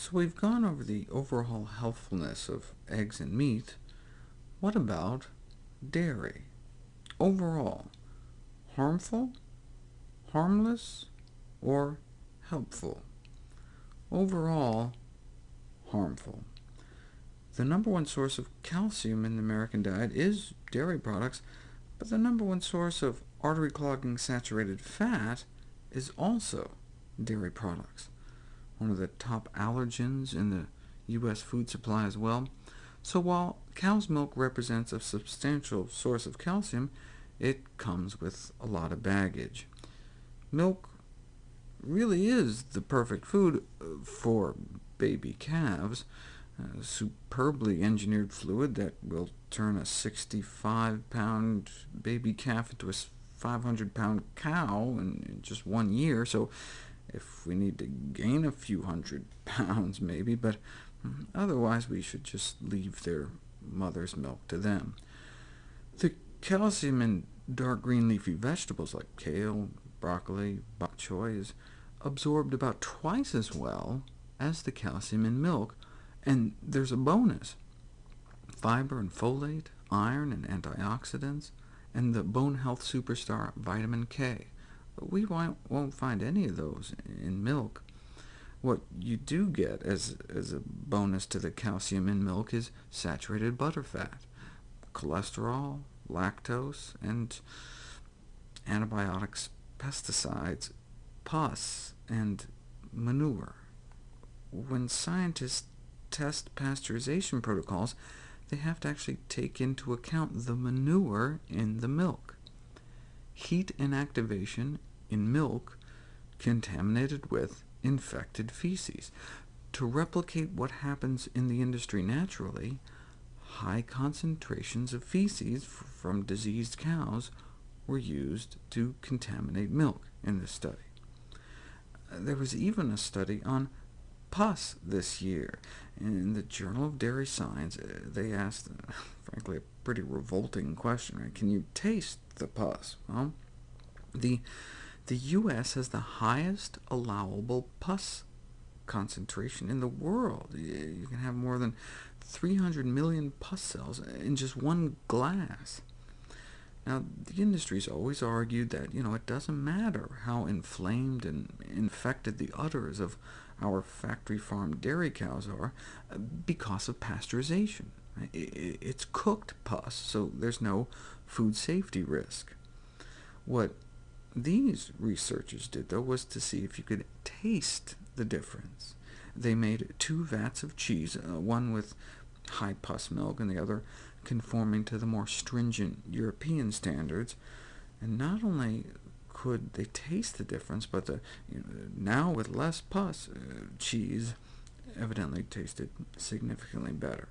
So we've gone over the overall healthfulness of eggs and meat. What about dairy? Overall, harmful, harmless, or helpful? Overall, harmful. The number one source of calcium in the American diet is dairy products, but the number one source of artery-clogging saturated fat is also dairy products one of the top allergens in the U.S. food supply as well. So while cow's milk represents a substantial source of calcium, it comes with a lot of baggage. Milk really is the perfect food uh, for baby calves, a superbly engineered fluid that will turn a 65-pound baby calf into a 500-pound cow in just one year, so if we need to gain a few hundred pounds, maybe, but mm, otherwise we should just leave their mother's milk to them. The calcium in dark green leafy vegetables like kale, broccoli, bok choy is absorbed about twice as well as the calcium in milk, and there's a bonus. Fiber and folate, iron and antioxidants, and the bone health superstar vitamin K we won't find any of those in milk. What you do get as, as a bonus to the calcium in milk is saturated butterfat, cholesterol, lactose, and antibiotics, pesticides, pus, and manure. When scientists test pasteurization protocols, they have to actually take into account the manure in the milk. Heat inactivation in milk contaminated with infected feces. To replicate what happens in the industry naturally, high concentrations of feces from diseased cows were used to contaminate milk in this study. Uh, there was even a study on pus this year. In the Journal of Dairy Science, uh, they asked, frankly, a pretty revolting question. Right? Can you taste the pus? Well, the the U.S. has the highest allowable pus concentration in the world. You can have more than 300 million pus cells in just one glass. Now, the industry's always argued that you know, it doesn't matter how inflamed and infected the udders of our factory-farmed dairy cows are, because of pasteurization. It's cooked pus, so there's no food safety risk. What these researchers did, though, was to see if you could taste the difference. They made two vats of cheese, uh, one with high pus milk and the other conforming to the more stringent European standards, and not only could they taste the difference, but the, you know, now with less pus, uh, cheese evidently tasted significantly better.